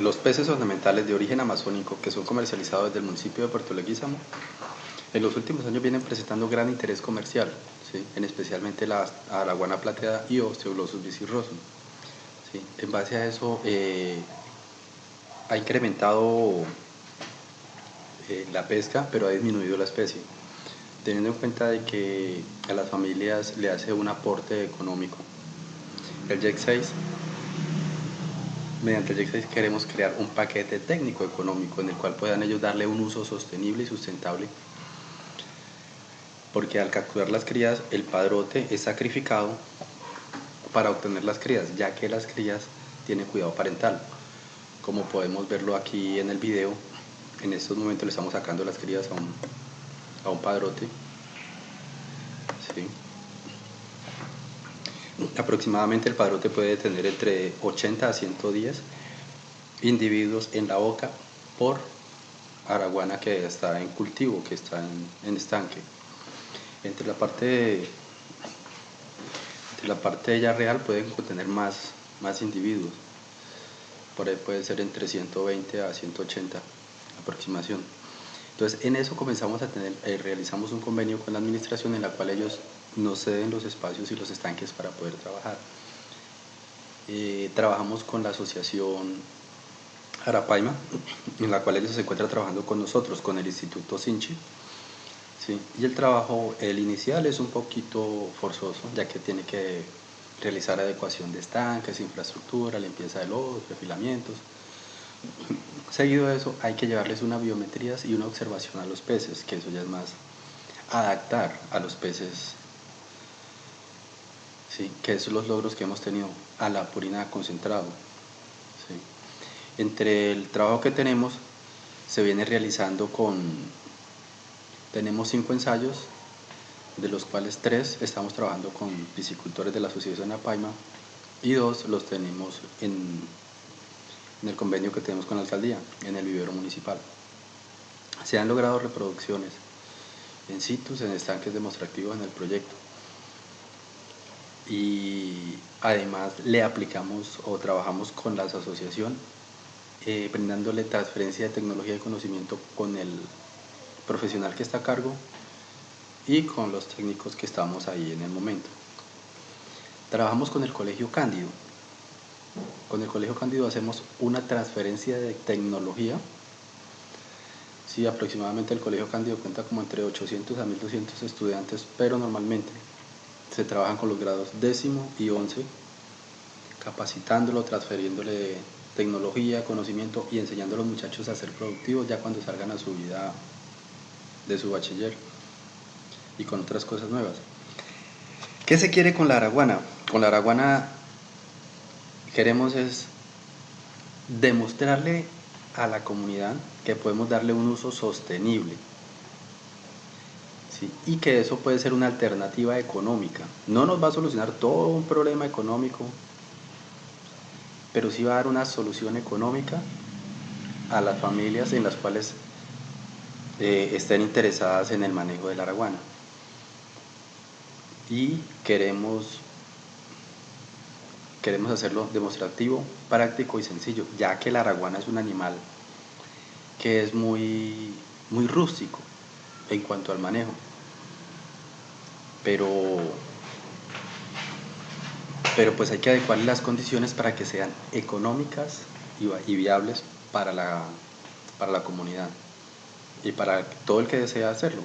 los peces ornamentales de origen amazónico que son comercializados desde el municipio de Puerto Leguízamo en los últimos años vienen presentando gran interés comercial, ¿sí? en especialmente la araguana plateada y Osteoglossum bicirrosum. ¿sí? En base a eso eh, ha incrementado eh, la pesca, pero ha disminuido la especie, teniendo en cuenta de que a las familias le hace un aporte económico. El JEC 6 mediante el JEC 6 queremos crear un paquete técnico económico en el cual puedan ellos darle un uso sostenible y sustentable porque al capturar las crías el padrote es sacrificado para obtener las crías, ya que las crías tienen cuidado parental. Como podemos verlo aquí en el video, en estos momentos le estamos sacando las crías a un, a un padrote. Aproximadamente el padrote puede tener entre 80 a 110 individuos en la boca por araguana que está en cultivo, que está en estanque entre la parte entre la parte de real pueden contener más, más individuos. Por ahí puede ser entre 120 a 180 aproximación. Entonces en eso comenzamos a tener, eh, realizamos un convenio con la administración en la cual ellos nos ceden los espacios y los estanques para poder trabajar. Eh, trabajamos con la asociación Arapaima, en la cual ellos se encuentran trabajando con nosotros, con el Instituto Sinchi, Sí, y el trabajo, el inicial es un poquito forzoso, ya que tiene que realizar adecuación de estanques, infraestructura, limpieza de lodos, refilamientos. Seguido de eso, hay que llevarles una biometría y una observación a los peces, que eso ya es más adaptar a los peces, ¿sí? que son los logros que hemos tenido a la purina concentrado. Entre el trabajo que tenemos, se viene realizando con tenemos cinco ensayos, de los cuales tres estamos trabajando con piscicultores de la Asociación Apaima y dos los tenemos en, el convenio que tenemos con la alcaldía, en el vivero municipal. Se han logrado reproducciones en situs, en estanques demostrativos en el proyecto. Y además le aplicamos o trabajamos con la asociación eh, brindándole transferencia de tecnología y conocimiento con el profesional que está a cargo y con los técnicos que estamos ahí en el momento. Trabajamos con el Colegio Cándido. Con el Colegio Cándido hacemos una transferencia de tecnología. Sí, aproximadamente el Colegio Cándido cuenta como entre 800 a 1200 estudiantes, pero normalmente se trabajan con los grados décimo y once, capacitándolo, transfiriéndole tecnología, conocimiento y enseñando a los muchachos a ser productivos ya cuando salgan a su vida de su bachiller y con otras cosas nuevas. ¿Qué se quiere con la araguana? Con la araguana queremos es demostrarle a la comunidad que podemos darle un uso sostenible y que eso puede ser una alternativa económica. No nos va a solucionar todo un problema económico, pero sí va a dar una solución económica a las familias en las cuales eh, estén interesadas en el manejo de la araguana. Y queremos, queremos hacerlo demostrativo, práctico y sencillo, ya que la araguana es un animal que es muy, muy rústico en cuanto al manejo. Pero, pero pues hay que adecuarle las condiciones para que sean económicas y, viables para la, para la comunidad y para todo el que desea hacerlo.